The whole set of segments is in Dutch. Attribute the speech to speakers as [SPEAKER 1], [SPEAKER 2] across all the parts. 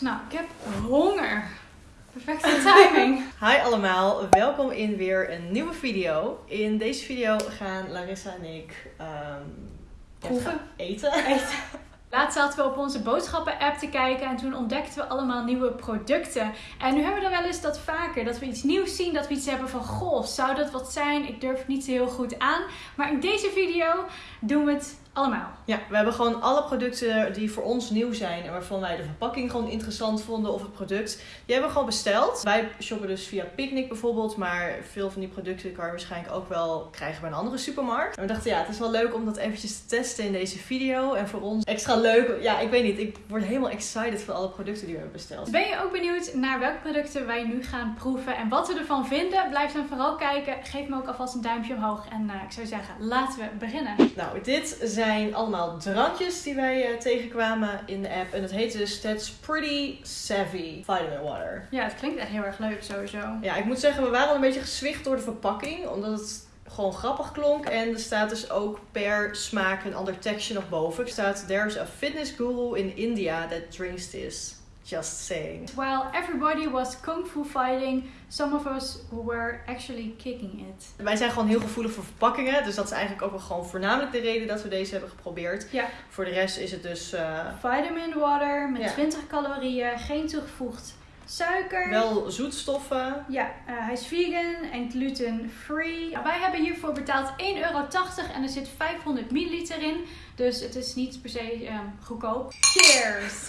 [SPEAKER 1] Nou, ik heb honger. Perfecte timing.
[SPEAKER 2] Hi allemaal, welkom in weer een nieuwe video. In deze video gaan Larissa en ik ehm,
[SPEAKER 1] Proeven.
[SPEAKER 2] gaan eten.
[SPEAKER 1] Laatst zaten we op onze boodschappen-app te kijken en toen ontdekten we allemaal nieuwe producten. En nu hebben we er wel eens dat vaker, dat we iets nieuws zien, dat we iets hebben van, goh, zou dat wat zijn? Ik durf het niet zo heel goed aan. Maar in deze video doen we het allemaal.
[SPEAKER 2] Ja, we hebben gewoon alle producten die voor ons nieuw zijn en waarvan wij de verpakking gewoon interessant vonden of het product, die hebben we gewoon besteld. Wij shoppen dus via Picnic bijvoorbeeld, maar veel van die producten kan je waarschijnlijk ook wel krijgen bij een andere supermarkt. En we dachten ja, het is wel leuk om dat eventjes te testen in deze video en voor ons extra leuk. Ja, ik weet niet, ik word helemaal excited van alle producten die we hebben besteld.
[SPEAKER 1] Ben je ook benieuwd naar welke producten wij nu gaan proeven en wat we ervan vinden? Blijf dan vooral kijken. Geef me ook alvast een duimpje omhoog. En eh, ik zou zeggen, laten we beginnen.
[SPEAKER 2] Nou, dit zijn allemaal drankjes die wij eh, tegenkwamen in de app. En dat heet dus That's Pretty Savvy Vitamin Water.
[SPEAKER 1] Ja, het klinkt echt heel erg leuk sowieso.
[SPEAKER 2] Ja, ik moet zeggen, we waren al een beetje geswicht door de verpakking. Omdat het gewoon grappig klonk. En er staat dus ook per smaak een ander tekstje nog boven. Er staat, there's a fitness guru in India that drinks this. Just saying.
[SPEAKER 1] While everybody was kung fu fighting, some of us were actually kicking it.
[SPEAKER 2] Wij zijn gewoon heel gevoelig voor verpakkingen. Dus dat is eigenlijk ook wel gewoon voornamelijk de reden dat we deze hebben geprobeerd.
[SPEAKER 1] Ja.
[SPEAKER 2] Voor de rest is het dus eh,
[SPEAKER 1] Vitamin water met
[SPEAKER 2] Ja.
[SPEAKER 1] 20 calorieën, geen toegevoegd suiker.
[SPEAKER 2] wel zoetstoffen.
[SPEAKER 1] Ja, eh, hij is vegan en gluten-free. Nou, wij hebben hiervoor betaald 1,80 euro en er zit 500 milliliter in. Dus het is niet per se ehm, goedkoop. Cheers!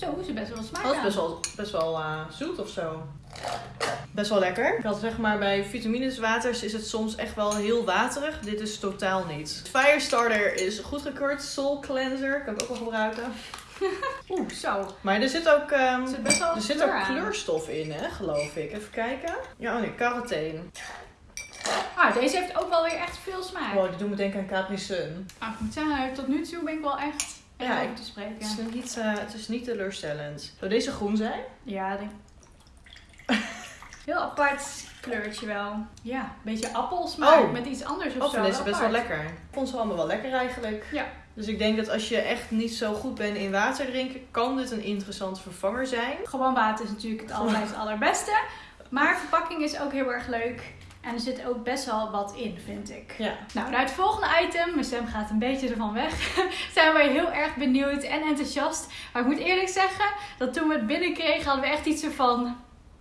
[SPEAKER 1] Zo, is er best wel smaak
[SPEAKER 2] Dat is best wel, best wel eh, zoet of zo. Best wel lekker. Ik had zeg maar bij vitamineswaters is het soms echt wel heel waterig. Dit is totaal niet. Firestarter is goedgekeurd. Soul Cleanser kan ik ook wel gebruiken.
[SPEAKER 1] Oeh, zo.
[SPEAKER 2] Maar er zit ook, ehm,
[SPEAKER 1] Er zit best wel
[SPEAKER 2] er zit
[SPEAKER 1] kleur
[SPEAKER 2] ook kleurstof in, hè, geloof ik. Even kijken. Ja, oh nee, carotene.
[SPEAKER 1] Ah, deze heeft ook wel weer echt veel smaak.
[SPEAKER 2] Wow, die doet me denken aan Capri Sun.
[SPEAKER 1] Ah, ik moet zeggen, tot nu toe ben ik wel echt
[SPEAKER 2] Ja,
[SPEAKER 1] over te spreken.
[SPEAKER 2] Het is niet, eh, het is niet teleurstellend. Zou deze groen zijn?
[SPEAKER 1] Ja, denk Heel apart kleurtje wel. Ja, een beetje appelsmaak
[SPEAKER 2] Oh.
[SPEAKER 1] met iets anders of
[SPEAKER 2] Oh,
[SPEAKER 1] zo.
[SPEAKER 2] deze best wel lekker. Ik vond ze allemaal wel lekker eigenlijk.
[SPEAKER 1] Ja.
[SPEAKER 2] Dus ik denk dat als je echt niet zo goed bent in water drinken, kan dit een interessante vervanger zijn.
[SPEAKER 1] Gewoon water is natuurlijk het het allerbeste. Maar verpakking is ook heel erg leuk. En er zit ook best wel wat in, vind ik.
[SPEAKER 2] Ja.
[SPEAKER 1] Nou, naar het volgende item. Mijn stem gaat een beetje ervan weg. Zijn wij heel erg benieuwd en enthousiast. Maar ik moet eerlijk zeggen, dat toen we het binnenkregen, hadden we echt iets ervan...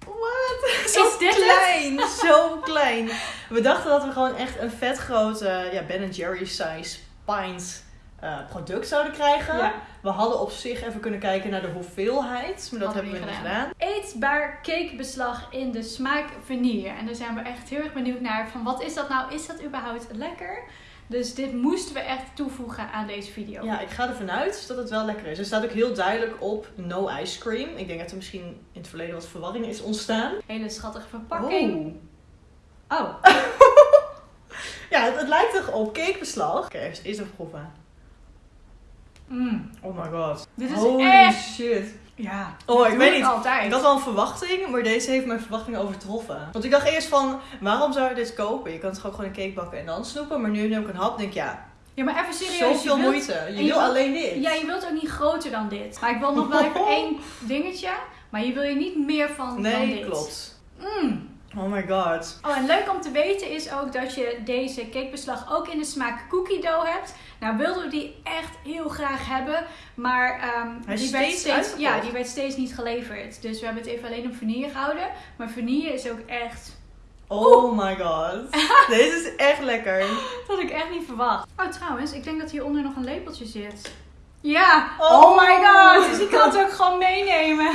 [SPEAKER 2] What?
[SPEAKER 1] Zo dit het?
[SPEAKER 2] klein, zo klein. We dachten dat we gewoon echt een vet grote ja, Ben Jerry size pint eh, product zouden krijgen.
[SPEAKER 1] Ja.
[SPEAKER 2] We hadden op zich even kunnen kijken naar de hoeveelheid, maar dat
[SPEAKER 1] Hadden
[SPEAKER 2] hebben we
[SPEAKER 1] niet
[SPEAKER 2] gedaan.
[SPEAKER 1] Eetbaar cakebeslag in de smaak vanille. En daar zijn we echt heel erg benieuwd naar. Van wat is dat nou? Is dat überhaupt lekker? Dus dit moesten we echt toevoegen aan deze video.
[SPEAKER 2] Ja, ik ga ervan uit dat het wel lekker is. Er staat ook heel duidelijk op no ice cream. Ik denk dat er misschien in het verleden wat verwarring is ontstaan.
[SPEAKER 1] Hele schattige verpakking.
[SPEAKER 2] Oh.
[SPEAKER 1] Oh,
[SPEAKER 2] Ja, het, het lijkt toch op cakebeslag. Oké, eerst eerst even proeven.
[SPEAKER 1] Mm.
[SPEAKER 2] Oh my god.
[SPEAKER 1] Dit is
[SPEAKER 2] Holy
[SPEAKER 1] echt...
[SPEAKER 2] shit.
[SPEAKER 1] Ja,
[SPEAKER 2] Oh, ik weet niet.
[SPEAKER 1] altijd.
[SPEAKER 2] Ik had wel een verwachting, maar deze heeft mijn verwachting overtroffen. Want ik dacht eerst van, waarom zou je dit kopen? Je kan toch ook gewoon een cake bakken en dan snoepen? Maar nu neem ik een hap en denk ik, ja,
[SPEAKER 1] Ja, maar even serieus.
[SPEAKER 2] zoveel
[SPEAKER 1] je wilt-
[SPEAKER 2] moeite. Je wil alleen dit.
[SPEAKER 1] Ja, je wilt ook niet groter dan dit. Maar ik wil nog wel even één dingetje. Maar je wil je niet meer van dan
[SPEAKER 2] nee,
[SPEAKER 1] dit.
[SPEAKER 2] klopt.
[SPEAKER 1] Mm.
[SPEAKER 2] Oh my god.
[SPEAKER 1] Oh, en leuk om te weten is ook dat je deze cakebeslag ook in de smaak cookie dough hebt. Nou, wilden we die echt heel graag hebben, maar ehm, die, werd
[SPEAKER 2] steeds
[SPEAKER 1] ja, die werd steeds niet geleverd. Dus we hebben het even alleen op vanille gehouden. Maar vanille is ook echt,
[SPEAKER 2] Oh my god. Deze is echt lekker.
[SPEAKER 1] dat had ik echt niet verwacht. Oh, trouwens, ik denk dat hieronder nog een lepeltje zit. Ja,
[SPEAKER 2] Oh.
[SPEAKER 1] oh, my god, dus ik kan het ook gewoon meenemen.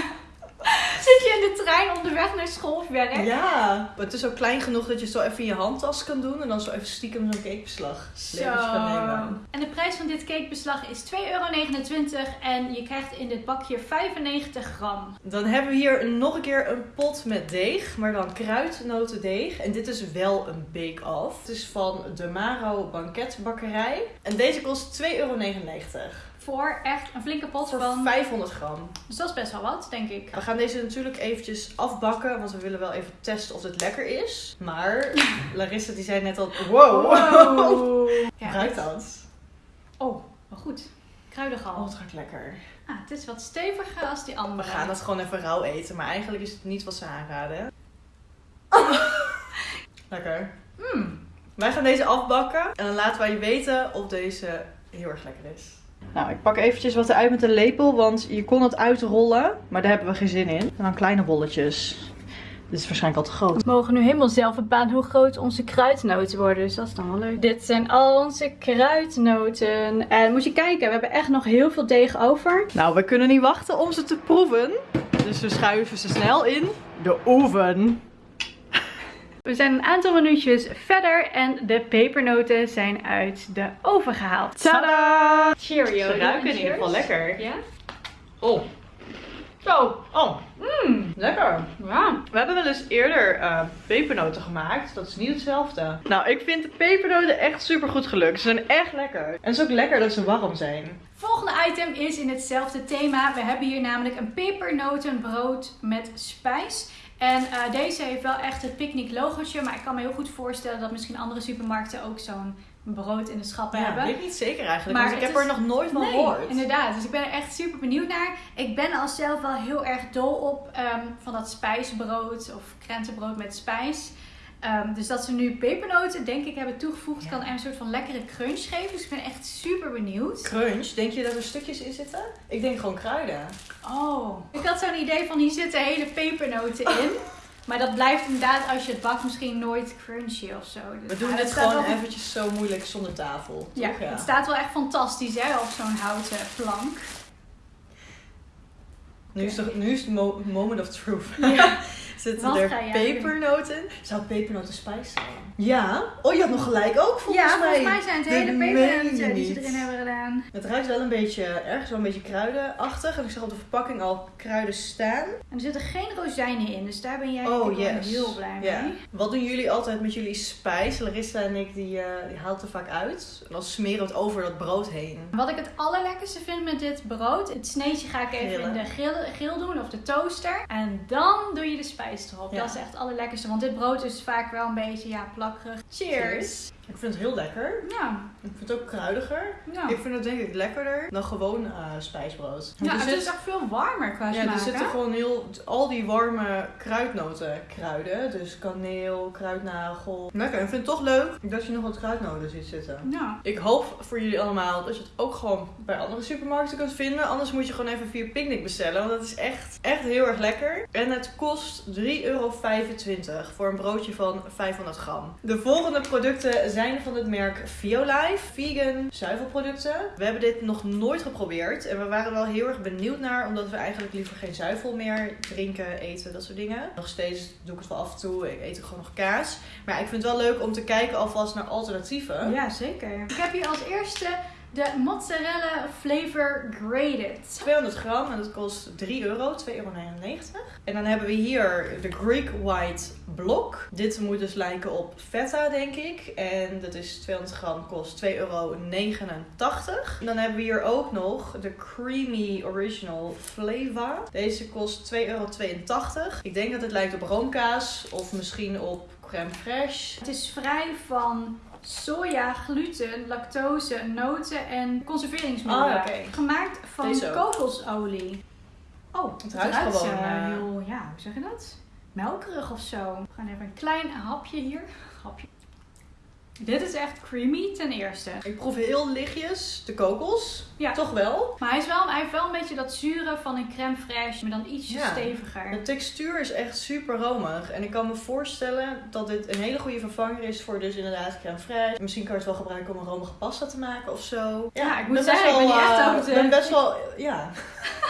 [SPEAKER 1] Zit je in de trein onderweg naar school of werk?
[SPEAKER 2] Ja. Maar het is ook klein genoeg dat je zo even in je handtas kan doen. En dan zo even stiekem zo'n cakebeslag nemen.
[SPEAKER 1] En de prijs van dit cakebeslag is 2,29 euro en je krijgt in dit bakje 95 gram.
[SPEAKER 2] Dan hebben we hier nog een keer een pot met deeg, maar dan kruidnotendeeg. En dit is wel een bake-off. Het is van de Maro Banketbakkerij. En deze kost 2,99 euro.
[SPEAKER 1] Voor echt een flinke pot
[SPEAKER 2] Voor
[SPEAKER 1] van.
[SPEAKER 2] 500 gram.
[SPEAKER 1] Dus dat is best wel wat, denk ik.
[SPEAKER 2] We gaan deze natuurlijk eventjes afbakken, want we willen wel even testen of het lekker is. Maar Larissa die zei net al, wow,
[SPEAKER 1] Wow. Ja,
[SPEAKER 2] ruikt dat?
[SPEAKER 1] Oh, wel goed.
[SPEAKER 2] Oh,
[SPEAKER 1] Kruidengal.
[SPEAKER 2] het ruikt lekker.
[SPEAKER 1] Ah, het is wat steviger als die andere.
[SPEAKER 2] We gaan dat gewoon even rauw eten, maar eigenlijk is het niet wat ze aanraden. lekker.
[SPEAKER 1] Mm.
[SPEAKER 2] Wij gaan deze afbakken en dan laten wij je weten of deze heel erg lekker is. Nou, ik pak eventjes wat eruit met een lepel, want je kon het uitrollen, maar daar hebben we geen zin in. En dan kleine bolletjes. Dit is waarschijnlijk al te groot.
[SPEAKER 1] We mogen nu helemaal zelf bepalen hoe groot onze kruidnoten worden. Dus dat is dan wel leuk. Dit zijn al onze kruidnoten. En moet je kijken, we hebben echt nog heel veel deeg over.
[SPEAKER 2] Nou, we kunnen niet wachten om ze te proeven. Dus we schuiven ze snel in de oven.
[SPEAKER 1] We zijn een aantal minuutjes verder en de pepernoten zijn uit de oven gehaald.
[SPEAKER 2] Tada!
[SPEAKER 1] Cheerio.
[SPEAKER 2] Ze ruiken in ieder geval lekker.
[SPEAKER 1] Ja?
[SPEAKER 2] Oh,
[SPEAKER 1] Zo.
[SPEAKER 2] oh,
[SPEAKER 1] Mmm.
[SPEAKER 2] lekker.
[SPEAKER 1] Ja.
[SPEAKER 2] We hebben wel eens eerder eh, pepernoten gemaakt. Dat is niet hetzelfde. Nou, ik vind de pepernoten echt super goed gelukt. Ze zijn echt lekker. En het is ook lekker dat ze warm zijn.
[SPEAKER 1] Volgende item is in hetzelfde thema. We hebben hier namelijk een pepernotenbrood met spijs. En eh, deze heeft wel echt het picknick logootje. Maar ik kan me heel goed voorstellen dat misschien andere supermarkten ook zo'n brood in de schappen
[SPEAKER 2] Ja,
[SPEAKER 1] hebben.
[SPEAKER 2] weet ik niet zeker eigenlijk.
[SPEAKER 1] Maar
[SPEAKER 2] ik heb
[SPEAKER 1] is-
[SPEAKER 2] er nog nooit van
[SPEAKER 1] Nee,
[SPEAKER 2] gehoord.
[SPEAKER 1] inderdaad. Dus ik ben er echt super benieuwd naar. Ik ben al zelf wel heel erg dol op ehm, van dat spijsbrood of krentenbrood met spijs. Ehm, dus dat ze nu pepernoten, denk ik, hebben toegevoegd,
[SPEAKER 2] Ja.
[SPEAKER 1] kan er een soort van lekkere crunch geven. Dus ik ben echt super benieuwd.
[SPEAKER 2] Crunch, denk je dat er stukjes in zitten? Ik denk gewoon kruiden.
[SPEAKER 1] Oh. Ik had zo'n idee van hier zitten hele pepernoten in. Maar dat blijft inderdaad als je het bakt misschien nooit crunchy of zo. Dus
[SPEAKER 2] We doen
[SPEAKER 1] het
[SPEAKER 2] gewoon
[SPEAKER 1] wel-
[SPEAKER 2] eventjes zo moeilijk zonder tafel.
[SPEAKER 1] Ja, het staat wel echt fantastisch hè, op zo'n houten plank.
[SPEAKER 2] Nu is, de, nu is het mo- moment of truth.
[SPEAKER 1] Ja.
[SPEAKER 2] Zitten
[SPEAKER 1] Wat
[SPEAKER 2] er pepernoten? Zou pepernoten spijs zijn? Ja. Oh, je had nog gelijk ook volgens
[SPEAKER 1] ja,
[SPEAKER 2] mij.
[SPEAKER 1] volgens mij zijn het hele pepernoten die ze
[SPEAKER 2] niet.
[SPEAKER 1] erin hebben gedaan.
[SPEAKER 2] Het ruikt wel een beetje, ergens wel een beetje kruidenachtig. En ik zag op de verpakking al kruiden staan.
[SPEAKER 1] En er zitten geen rozijnen in, dus daar ben jij
[SPEAKER 2] Oh, yes.
[SPEAKER 1] heel blij
[SPEAKER 2] Ja.
[SPEAKER 1] mee.
[SPEAKER 2] Wat doen jullie altijd met jullie spijs? Larissa en ik, die, eh, die haalt er vaak uit. En dan smeren we het over dat brood heen.
[SPEAKER 1] Wat ik het allerlekkerste vind met dit brood, het sneetje ga ik even
[SPEAKER 2] Grillen.
[SPEAKER 1] in de grill, grill doen of de toaster. En dan doe je de spijs erop.
[SPEAKER 2] Ja.
[SPEAKER 1] Dat is echt het allerlekkerste, want dit brood is vaak wel een beetje ja, plakkerig. Cheers!
[SPEAKER 2] Ik vind het heel lekker.
[SPEAKER 1] Ja,
[SPEAKER 2] Ik vind het ook kruidiger.
[SPEAKER 1] ja.
[SPEAKER 2] Ik vind het denk ik lekkerder dan gewoon eh, spijsbrood.
[SPEAKER 1] ja het
[SPEAKER 2] zit-
[SPEAKER 1] is echt veel warmer qua
[SPEAKER 2] ja,
[SPEAKER 1] smaak.
[SPEAKER 2] er zitten gewoon heel, al die warme kruidnoten kruiden. Dus kaneel, kruidnagel. Lekker. Ik vind het toch leuk dat je nog wat kruidnoten ziet zitten.
[SPEAKER 1] Ja.
[SPEAKER 2] Ik hoop voor jullie allemaal dat je het ook gewoon bij andere supermarkten kunt vinden. Anders moet je gewoon even via Picnic bestellen. Want dat is echt, echt heel erg lekker. En het kost 3,25 euro voor een broodje van 500 gram. De volgende producten zijn van het merk Violife. Vegan zuivelproducten. We hebben dit nog nooit geprobeerd. En we waren wel heel erg benieuwd naar. Omdat we eigenlijk liever geen zuivel meer drinken, eten, dat soort dingen. Nog steeds doe ik het wel af en toe. Ik eet ook gewoon nog kaas. Maar ik vind het wel leuk om te kijken alvast naar alternatieven.
[SPEAKER 1] ja, zeker. Ik heb hier als eerste de mozzarella flavor grated.
[SPEAKER 2] 200 gram en dat kost 3 euro, 2,99 euro. En dan hebben we hier de Greek White Block. Dit moet dus lijken op feta, denk ik. En dat is 200 gram, kost 2,89 euro. En dan hebben we hier ook nog de Creamy Original Flavor. Deze kost 2,82 euro. Ik denk dat het lijkt op roomkaas of misschien op crème fraîche.
[SPEAKER 1] Het is vrij van soja, gluten, lactose, noten en conserveringsmiddelen.
[SPEAKER 2] Oké.
[SPEAKER 1] Gemaakt van
[SPEAKER 2] Deze
[SPEAKER 1] kokosolie. Oh, het,
[SPEAKER 2] ruikt gewoon,
[SPEAKER 1] eh, heel, ja, hoe zeg je dat? Melkerig of zo. We gaan even een klein hapje hier. Hapje. Dit is echt creamy ten eerste.
[SPEAKER 2] Ik proef heel lichtjes de kokos.
[SPEAKER 1] Ja.
[SPEAKER 2] Toch wel.
[SPEAKER 1] Maar hij, is wel, hij heeft wel een beetje dat zure van een crème fraîche, maar dan ietsje
[SPEAKER 2] Ja.
[SPEAKER 1] steviger.
[SPEAKER 2] De textuur is echt super romig. En ik kan me voorstellen dat dit een hele goede vervanger is voor dus inderdaad crème fraîche. Misschien kan je het wel gebruiken om een romige pasta te maken of zo.
[SPEAKER 1] Ja, ik moet zeggen, ik ben niet echt
[SPEAKER 2] eh,
[SPEAKER 1] op de-
[SPEAKER 2] ben best wel, ja.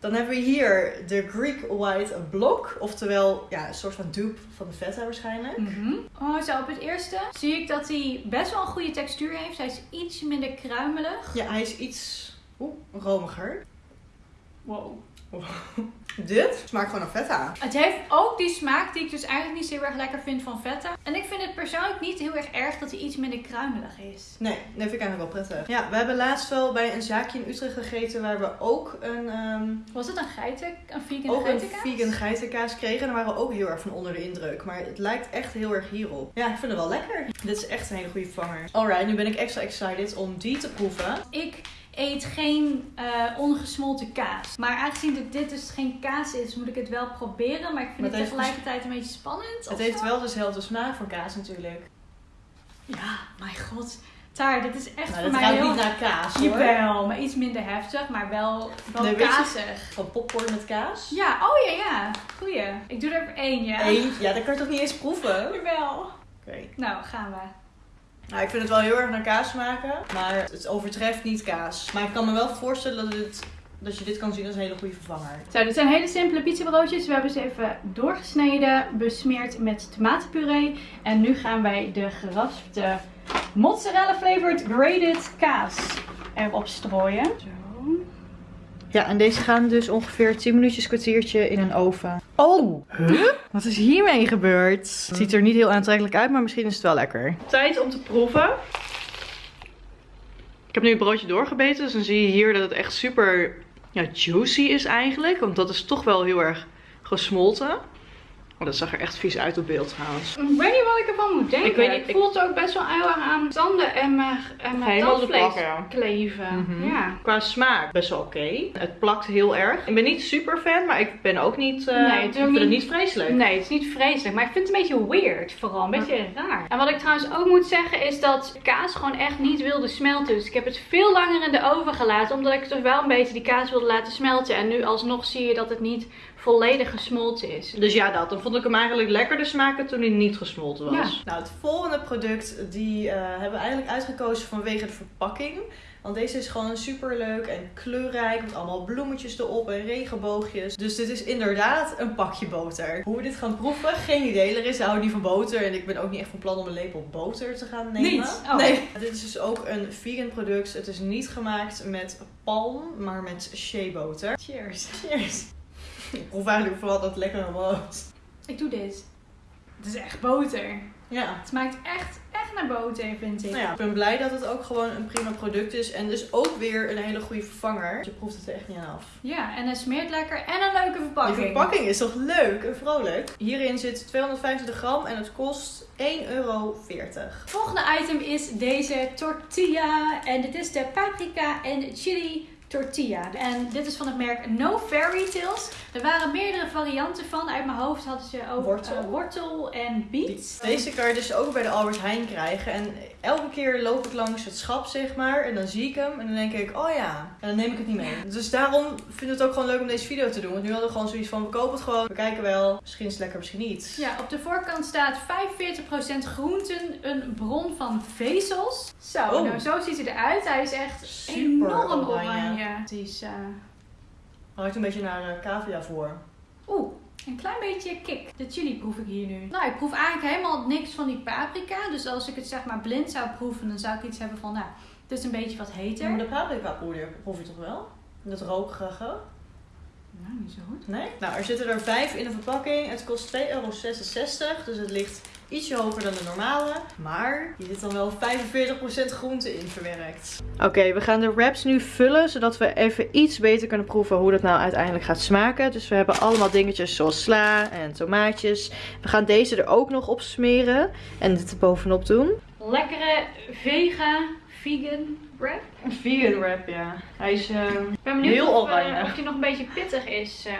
[SPEAKER 2] Dan hebben we hier de Greek White Block. Oftewel, ja, een soort van dupe van de feta waarschijnlijk.
[SPEAKER 1] Mhm. Oh, zo op het eerste zie ik dat hij best wel een goede textuur heeft. Hij is iets minder kruimelig.
[SPEAKER 2] Ja, hij is iets oeh, romiger.
[SPEAKER 1] Wow.
[SPEAKER 2] Dit smaakt gewoon naar feta.
[SPEAKER 1] Het heeft ook die smaak die ik dus eigenlijk niet zo heel erg lekker vind van feta. En ik vind het persoonlijk niet heel erg erg dat hij iets minder kruimelig is.
[SPEAKER 2] Nee, dat vind ik eigenlijk wel prettig. Ja, we hebben laatst wel bij een zaakje in Utrecht gegeten waar we ook een, ehm,
[SPEAKER 1] Was het een geiten, een vegan
[SPEAKER 2] ook een
[SPEAKER 1] geitenkaas?
[SPEAKER 2] vegan geitenkaas kregen. En daar waren we ook heel erg van onder de indruk. Maar het lijkt echt heel erg hierop. Ja, ik vind het wel lekker. Dit is echt een hele goede vervanger. Alright, nu ben ik extra excited om die te proeven.
[SPEAKER 1] Ik eet geen eh, ongesmolten kaas. Maar aangezien dit, dit dus geen kaas is, moet ik het wel proberen. Maar ik vind
[SPEAKER 2] Maar
[SPEAKER 1] het,
[SPEAKER 2] het heeft
[SPEAKER 1] tegelijkertijd een beetje spannend.
[SPEAKER 2] Het heeft
[SPEAKER 1] zo.
[SPEAKER 2] wel dezelfde smaak van kaas natuurlijk.
[SPEAKER 1] Ja, mijn god. Taar, dit is echt
[SPEAKER 2] Nou,
[SPEAKER 1] voor mij heel...
[SPEAKER 2] niet naar kaas hoor.
[SPEAKER 1] Jawel, maar iets minder heftig, maar wel, wel
[SPEAKER 2] Nee,
[SPEAKER 1] kazig.
[SPEAKER 2] Van popcorn met kaas.
[SPEAKER 1] Ja, oh ja, ja. Goeie. Ik doe er één, ja.
[SPEAKER 2] Eén, ja, dat kan je toch niet eens proeven? Oké.
[SPEAKER 1] Jawel. Nou, gaan we.
[SPEAKER 2] Nou, ik vind het wel heel erg naar kaas smaken, maar het overtreft niet kaas. Maar ik kan me wel voorstellen dat, het, dat je dit kan zien als een hele goede vervanger.
[SPEAKER 1] Zo, dit zijn hele simpele pizzabroodjes. We hebben ze even doorgesneden, besmeerd met tomatenpuree. En nu gaan wij de geraspte mozzarella flavored grated kaas erop strooien. Zo.
[SPEAKER 2] Ja, en deze gaan dus ongeveer 10 minuutjes, kwartiertje in een oven. Oh, huh? Wat is hiermee gebeurd? Het ziet er niet heel aantrekkelijk uit, maar misschien is het wel lekker. Tijd om te proeven. Ik heb nu het broodje doorgebeten, dus dan zie je hier dat het echt super ja, juicy is eigenlijk. Want dat is toch wel heel erg gesmolten. Oh, dat zag er echt vies uit op beeld trouwens.
[SPEAKER 1] Ik weet niet wat ik ervan moet denken.
[SPEAKER 2] Ik weet niet, ik-
[SPEAKER 1] voel het ook best wel heel erg aan tanden en mijn, en mijn tandvlees
[SPEAKER 2] plak, ja.
[SPEAKER 1] kleven.
[SPEAKER 2] Mhm.
[SPEAKER 1] Ja.
[SPEAKER 2] Qua smaak best wel oké. Het plakt heel erg. Ik ben niet super fan, maar ik ben ook niet. eh,
[SPEAKER 1] Nee,
[SPEAKER 2] ik
[SPEAKER 1] ook
[SPEAKER 2] vind het
[SPEAKER 1] niet-
[SPEAKER 2] niet vreselijk.
[SPEAKER 1] Nee, het is niet vreselijk, maar ik vind het een beetje weird vooral, een beetje raar. En wat ik trouwens ook moet zeggen is dat kaas gewoon echt niet wilde smelten. Dus ik heb het veel langer in de oven gelaten, omdat ik toch wel een beetje die kaas wilde laten smelten. En nu alsnog zie je dat het niet volledig gesmolten is.
[SPEAKER 2] Dus ja, dat. Dan vond ik hem eigenlijk lekkerder smaken toen hij niet gesmolten was.
[SPEAKER 1] Ja.
[SPEAKER 2] Nou, het volgende product die eh, hebben we eigenlijk uitgekozen vanwege de verpakking. Want deze is gewoon super leuk en kleurrijk. Met allemaal bloemetjes erop en regenboogjes. Dus dit is inderdaad een pakje boter. Hoe we dit gaan proeven, geen idee. Larissa houdt niet van boter. En ik ben ook niet echt van plan om een lepel boter te gaan nemen.
[SPEAKER 1] Niet? Oh.
[SPEAKER 2] Nee. Dit is dus ook een vegan product. Het is niet gemaakt met palm, maar met shea boter.
[SPEAKER 1] Cheers.
[SPEAKER 2] Cheers. Ik proef eigenlijk vooral dat lekkere brood.
[SPEAKER 1] Ik doe dit. Het is echt boter.
[SPEAKER 2] Ja.
[SPEAKER 1] Het smaakt echt, echt naar boter, vind ik.
[SPEAKER 2] Nou ja, ik ben blij dat het ook gewoon een prima product is. En dus ook weer een hele goede vervanger. Je proeft het er echt niet aan af.
[SPEAKER 1] Ja, en het smeert lekker en een leuke verpakking.
[SPEAKER 2] Die verpakking is toch leuk en vrolijk? Hierin zit 225 gram en het kost 1,40 euro.
[SPEAKER 1] Volgende item is deze tortilla. En dit is de paprika en chili tortilla. En dit is van het merk No Fairy Tales. Er waren meerdere varianten van. Uit mijn hoofd hadden ze ook
[SPEAKER 2] Wortel.
[SPEAKER 1] eh, wortel en beet.
[SPEAKER 2] Deze kan je dus ook bij de Albert Heijn krijgen. En elke keer loop ik langs het schap, zeg maar. En dan zie ik hem. En dan denk ik, oh ja. En dan neem ik het niet mee. Dus daarom vind ik het ook gewoon leuk om deze video te doen. Want nu hadden we gewoon zoiets van, we kopen het gewoon. We kijken wel. Misschien is het lekker, misschien niet.
[SPEAKER 1] Ja, op de voorkant staat 45% groenten, een bron van vezels. Zo,
[SPEAKER 2] Oh.
[SPEAKER 1] nou zo ziet hij eruit. Hij is echt
[SPEAKER 2] Super
[SPEAKER 1] enorm oranje.
[SPEAKER 2] oranje.
[SPEAKER 1] Het is, eh,
[SPEAKER 2] Ruikt een beetje naar uh, cavia voor.
[SPEAKER 1] Oeh, een klein beetje kick. De chili proef ik hier nu. Nou, ik proef eigenlijk helemaal niks van die paprika. Dus als ik het zeg maar blind zou proeven, dan zou ik iets hebben van, nou, het is een beetje wat heter.
[SPEAKER 2] Maar de paprika proef je toch wel? Dat rokerige.
[SPEAKER 1] Nou, niet zo goed.
[SPEAKER 2] Nee? Nou, er zitten er vijf in de verpakking. Het kost 2,66 euro. Dus het ligt ietsje hoger dan de normale. Maar hier zit dan wel 45% groente in verwerkt. Oké, we gaan de wraps nu vullen. Zodat we even iets beter kunnen proeven hoe dat nou uiteindelijk gaat smaken. Dus we hebben allemaal dingetjes zoals sla en tomaatjes. We gaan deze er ook nog op smeren. En dit er bovenop doen.
[SPEAKER 1] Lekkere vega, vegan wrap.
[SPEAKER 2] Een vegan wrap, ja. Hij is... eh,
[SPEAKER 1] Ik ben benieuwd
[SPEAKER 2] Heel
[SPEAKER 1] of, eh,
[SPEAKER 2] oranje.
[SPEAKER 1] of die nog een beetje pittig is. eh.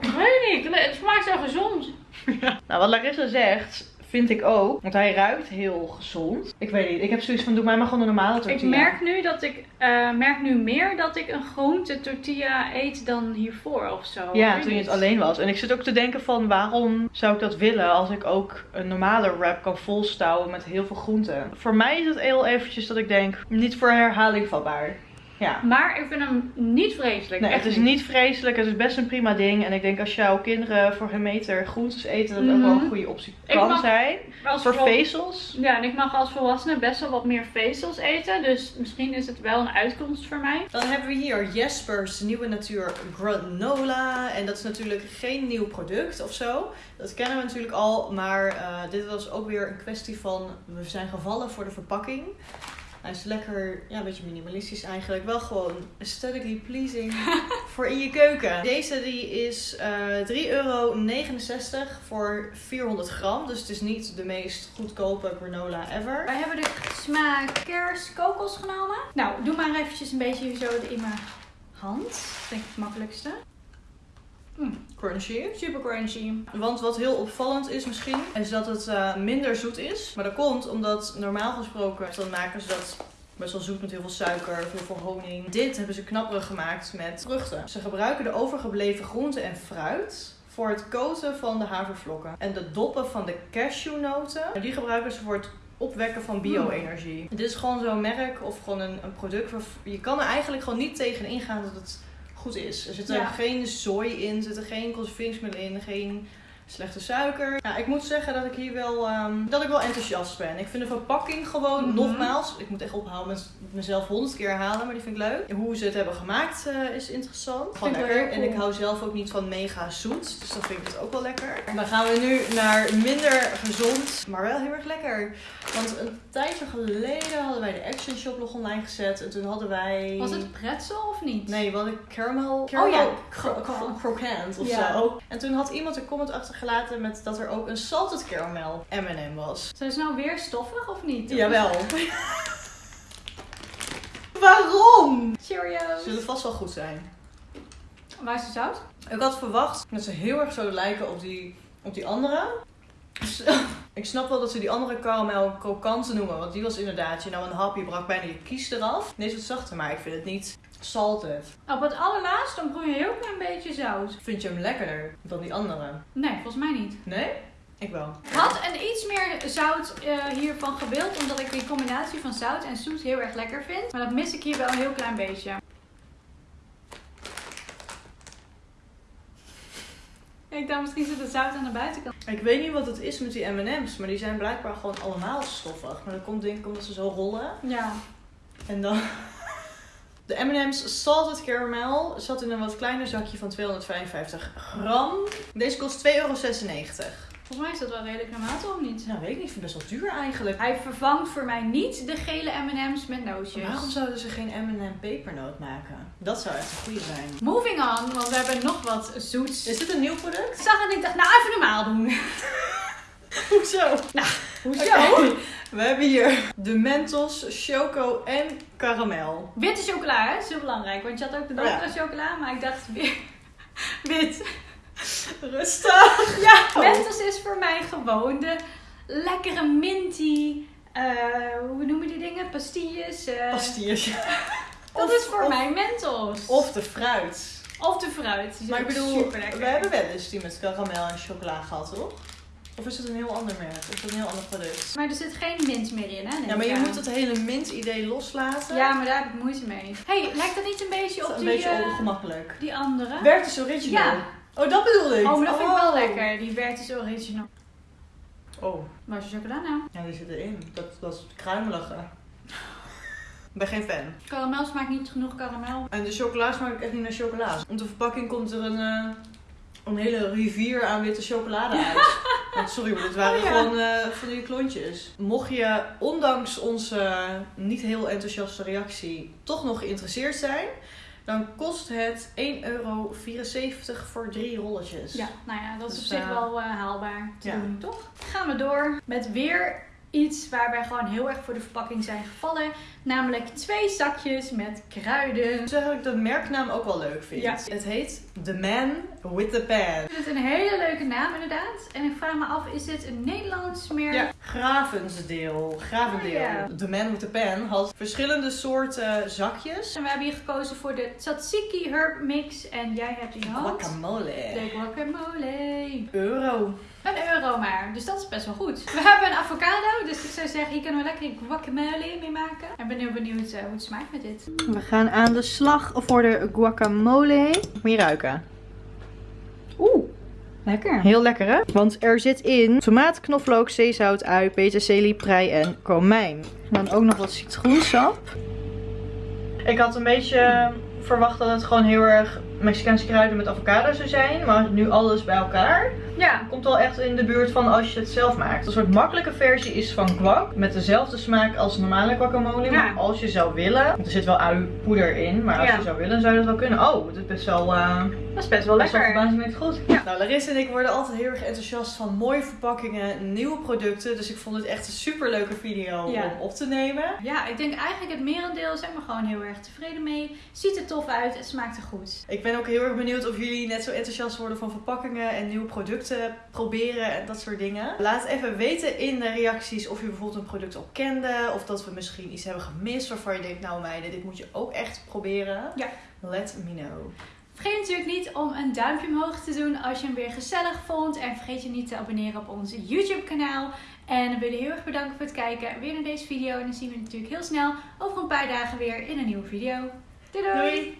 [SPEAKER 1] Ik weet niet, het smaakt zo gezond.
[SPEAKER 2] Nou, wat Larissa zegt, vind ik ook. Want hij ruikt heel gezond. Ik weet niet, ik heb zoiets van, doe mij maar gewoon een normale
[SPEAKER 1] Ik
[SPEAKER 2] tortilla.
[SPEAKER 1] merk nu dat ik eh, merk nu meer dat ik een groente tortilla eet dan hiervoor of zo. Ik
[SPEAKER 2] Ja, toen je het alleen was. En ik zit ook te denken van, waarom zou ik dat willen als ik ook een normale wrap kan volstouwen met heel veel groenten. Voor mij is het heel eventjes dat ik denk, niet voor herhaling vatbaar. Ja.
[SPEAKER 1] Maar ik vind hem niet vreselijk.
[SPEAKER 2] Nee,
[SPEAKER 1] echt
[SPEAKER 2] het is niet vreselijk. Het is best een prima ding. En ik denk als jouw kinderen voor hun meter groentes eten, dat het ook wel
[SPEAKER 1] Mhm.
[SPEAKER 2] een goede optie
[SPEAKER 1] Ik
[SPEAKER 2] kan
[SPEAKER 1] mag-
[SPEAKER 2] zijn. Voor vezels.
[SPEAKER 1] Ja, en ik mag als volwassene best wel wat meer vezels eten. Dus misschien is het wel een uitkomst voor mij.
[SPEAKER 2] Dan hebben we hier Jespers Nieuwe Natuur Granola. En dat is natuurlijk geen nieuw product of zo. Dat kennen we natuurlijk al. Maar eh, dit was ook weer een kwestie van... We zijn gevallen voor de verpakking. Hij is lekker, ja, een beetje minimalistisch eigenlijk. Wel gewoon aesthetically pleasing voor in je keuken. Deze die is eh 3,69 euro voor 400 gram. Dus het is niet de meest goedkope granola ever.
[SPEAKER 1] Wij hebben de smaak kers kokos genomen. Nou, doe maar eventjes een beetje zo in mijn hand. Dat denk ik het makkelijkste.
[SPEAKER 2] Crunchy.
[SPEAKER 1] Super crunchy.
[SPEAKER 2] Want wat heel opvallend is misschien, is dat het eh, minder zoet is. Maar dat komt omdat normaal gesproken dan maken ze dat best wel zoet met heel veel suiker, heel veel honing. Dit hebben ze knapperig gemaakt met vruchten. Ze gebruiken de overgebleven groenten en fruit voor het koten van de havervlokken. En de doppen van de cashewnoten, die gebruiken ze voor het opwekken van bio-energie. Dit is gewoon zo'n merk of gewoon een, een product waar je kan er eigenlijk gewoon niet tegen ingaan dat het goed is. Er zit er
[SPEAKER 1] Ja.
[SPEAKER 2] geen zooi in, er zitten geen conserveringsmiddelen in, geen slechte suiker. Ja, ik moet zeggen dat ik hier wel, ehm, dat ik wel enthousiast ben. Ik vind de verpakking gewoon,
[SPEAKER 1] Mhm.
[SPEAKER 2] nogmaals, ik moet echt ophouden met mezelf honderd keer herhalen, maar die vind ik leuk. Hoe ze het hebben gemaakt eh, is interessant. Gewoon lekker. En ik hou zelf ook niet van mega zoet, dus dan vind ik het ook wel lekker. En dan gaan we nu naar minder gezond, maar wel heel erg lekker. Want een tijdje geleden hadden wij de Action Shop nog online gezet en toen hadden wij...
[SPEAKER 1] Was het pretzel of niet?
[SPEAKER 2] Nee, we hadden caramel,
[SPEAKER 1] Oh ja,
[SPEAKER 2] cro- cro-
[SPEAKER 1] cro-
[SPEAKER 2] croquant of
[SPEAKER 1] Ja.
[SPEAKER 2] zo. En toen had iemand een comment achtergelaten met dat er ook een salted caramel M&M was.
[SPEAKER 1] Zijn ze nou weer stoffig of niet?
[SPEAKER 2] Jawel. Waarom?
[SPEAKER 1] Cheerios.
[SPEAKER 2] Zullen vast wel goed zijn.
[SPEAKER 1] Waar is de zout?
[SPEAKER 2] Ik had verwacht dat ze heel erg zouden lijken op die, op die andere. Ik snap wel dat ze die andere caramel krokant noemen. Want die was inderdaad, je nou een hap, je brak bijna je kies eraf. Deze wat zachter, maar ik vind het niet salted.
[SPEAKER 1] Op het allerlaatst dan proef je een heel klein beetje zout.
[SPEAKER 2] Vind je hem lekkerder dan die andere?
[SPEAKER 1] Nee, volgens mij niet.
[SPEAKER 2] Nee? Ik wel.
[SPEAKER 1] Ik had een iets meer zout eh, hiervan gewild, omdat ik die combinatie van zout en zoet heel erg lekker vind. Maar dat mis ik hier wel een heel klein beetje. Ik dacht misschien zit het zout aan de buitenkant.
[SPEAKER 2] Ik weet niet wat het is met die M&M's, maar die zijn blijkbaar gewoon allemaal stoffig. Maar dat komt denk ik omdat ze zo rollen.
[SPEAKER 1] Ja.
[SPEAKER 2] En dan... De M&M's Salted Caramel zat in een wat kleiner zakje van 255 gram. Deze kost 2,96 euro.
[SPEAKER 1] Volgens mij is dat wel redelijk normaal, toch of niet?
[SPEAKER 2] Nou, weet ik niet. Ik vind het best wel duur eigenlijk.
[SPEAKER 1] Hij vervangt voor mij niet de gele M&M's met nootjes.
[SPEAKER 2] Waarom zouden ze geen M&M pepernoot maken? Dat zou echt een goede zijn.
[SPEAKER 1] Moving on, want we hebben nog wat zoets.
[SPEAKER 2] Is dit een nieuw product?
[SPEAKER 1] Ik zag het en ik dacht, nou even normaal doen.
[SPEAKER 2] Hoezo?
[SPEAKER 1] Hoezo?
[SPEAKER 2] Oké. We hebben hier de Mentos, Choco en Caramel.
[SPEAKER 1] Witte chocola, hè? Dat is heel belangrijk. Want je had ook de
[SPEAKER 2] Oh ja.
[SPEAKER 1] donkere chocola, maar ik dacht weer wit.
[SPEAKER 2] Rustig!
[SPEAKER 1] Ja, Mentos is voor mij gewoon de lekkere minty, eh, hoe noemen die dingen? Pastilles. eh,
[SPEAKER 2] Pastilles.
[SPEAKER 1] dat
[SPEAKER 2] Of-
[SPEAKER 1] is voor
[SPEAKER 2] of-
[SPEAKER 1] mij Mentos.
[SPEAKER 2] Of de fruit.
[SPEAKER 1] Of de fruit. Die
[SPEAKER 2] Maar ik bedoel, we hebben wel eens die met karamel en chocola gehad, toch? Of is het een heel ander merk? Of is het een heel ander product?
[SPEAKER 1] Maar er zit geen mint meer in, hè?
[SPEAKER 2] Ja, maar je
[SPEAKER 1] aan.
[SPEAKER 2] moet het hele mint-idee loslaten.
[SPEAKER 1] Ja, maar daar heb ik moeite mee. hey, lijkt dat niet een beetje
[SPEAKER 2] Dat
[SPEAKER 1] op
[SPEAKER 2] een
[SPEAKER 1] die,
[SPEAKER 2] beetje
[SPEAKER 1] eh,
[SPEAKER 2] ongemakkelijk.
[SPEAKER 1] die andere?
[SPEAKER 2] Werkt is original.
[SPEAKER 1] Ja.
[SPEAKER 2] Oh, dat bedoelde ik.
[SPEAKER 1] Oh, maar dat vind ik wel
[SPEAKER 2] Oh.
[SPEAKER 1] lekker. Die Vertis Original.
[SPEAKER 2] Oh,
[SPEAKER 1] Waar is de chocola nou?
[SPEAKER 2] ja, die zit erin. Dat, dat is kruimelige. Ik ben geen fan.
[SPEAKER 1] Karamel smaakt niet genoeg karamel.
[SPEAKER 2] En de chocola smaakt echt niet naar chocola. Op de verpakking komt er een, eh, een hele rivier aan witte chocolade uit. Want sorry, maar dit waren
[SPEAKER 1] Oh ja.
[SPEAKER 2] gewoon eh, van die klontjes. Mocht je, ondanks onze niet heel enthousiaste reactie, toch nog geïnteresseerd zijn, dan kost het 1,74 euro voor drie rolletjes.
[SPEAKER 1] Ja, nou ja, dat is
[SPEAKER 2] Dus,
[SPEAKER 1] op zich
[SPEAKER 2] eh,
[SPEAKER 1] wel eh, haalbaar te
[SPEAKER 2] ja.
[SPEAKER 1] doen, toch? Gaan we door met weer iets waar wij gewoon heel erg voor de verpakking zijn gevallen. Namelijk twee zakjes met kruiden.
[SPEAKER 2] Zeg dat ik de merknaam ook wel leuk vind.
[SPEAKER 1] Ja.
[SPEAKER 2] Het heet The Man with the Pan.
[SPEAKER 1] Ik vind het een hele leuke naam inderdaad. En ik vraag me af, is dit een Nederlands merk?
[SPEAKER 2] Ja, Gravensdeel. Gravendeel.
[SPEAKER 1] Ja.
[SPEAKER 2] The Man with the Pan had verschillende soorten zakjes.
[SPEAKER 1] En we hebben hier gekozen voor de Tzatziki Herb Mix. En jij hebt in je hand
[SPEAKER 2] Guacamole.
[SPEAKER 1] de guacamole.
[SPEAKER 2] Euro.
[SPEAKER 1] Een euro maar, dus dat is best wel goed. We hebben een avocado, dus ik zou zeggen, hier kunnen we lekker guacamole mee maken. Ik ben heel benieuwd eh, hoe het smaakt met dit.
[SPEAKER 2] We gaan aan de slag voor de guacamole. Moet je ruiken.
[SPEAKER 1] Oeh, lekker.
[SPEAKER 2] Heel lekker hè? Want er zit in tomaat, knoflook, zeezout, ui, peterselie, prei en komijn. En dan ook nog wat citroensap. Ik had een beetje verwacht dat het gewoon heel erg Mexicaanse kruiden met avocado zou zijn. Maar nu alles bij elkaar.
[SPEAKER 1] Ja.
[SPEAKER 2] Komt wel echt in de buurt van als je het zelf maakt. Een soort makkelijke versie is van guac. Met dezelfde smaak als normale guacamole.
[SPEAKER 1] Ja.
[SPEAKER 2] Maar als je zou willen. Want er zit wel uipoeder in. Maar als
[SPEAKER 1] Ja.
[SPEAKER 2] je zou willen zou je dat wel kunnen. Oh, het is best wel... eh
[SPEAKER 1] Dat is best wel
[SPEAKER 2] best wel
[SPEAKER 1] lekker.
[SPEAKER 2] verbazingwekkend goed. Nou, Larissa en ik worden altijd heel erg enthousiast van mooie verpakkingen, nieuwe producten. Dus ik vond het echt een super leuke video
[SPEAKER 1] Ja.
[SPEAKER 2] om op te nemen.
[SPEAKER 1] Ja, ik denk eigenlijk het merendeel zijn we gewoon heel erg tevreden mee. Ziet er tof uit, het smaakt er goed.
[SPEAKER 2] Ik ben ook heel erg benieuwd of jullie net zo enthousiast worden van verpakkingen en nieuwe producten proberen en dat soort dingen. Laat even weten in de reacties of je bijvoorbeeld een product al kende. Of dat we misschien iets hebben gemist waarvan je denkt, nou meiden, dit moet je ook echt proberen.
[SPEAKER 1] Ja.
[SPEAKER 2] Let me know.
[SPEAKER 1] Vergeet natuurlijk niet om een duimpje omhoog te doen als je hem weer gezellig vond. En vergeet je niet te abonneren op ons YouTube kanaal. En dan wil je heel erg bedanken voor het kijken weer naar deze video. En dan zien we natuurlijk heel snel over een paar dagen weer in een nieuwe video. doei! doei.
[SPEAKER 2] Doei!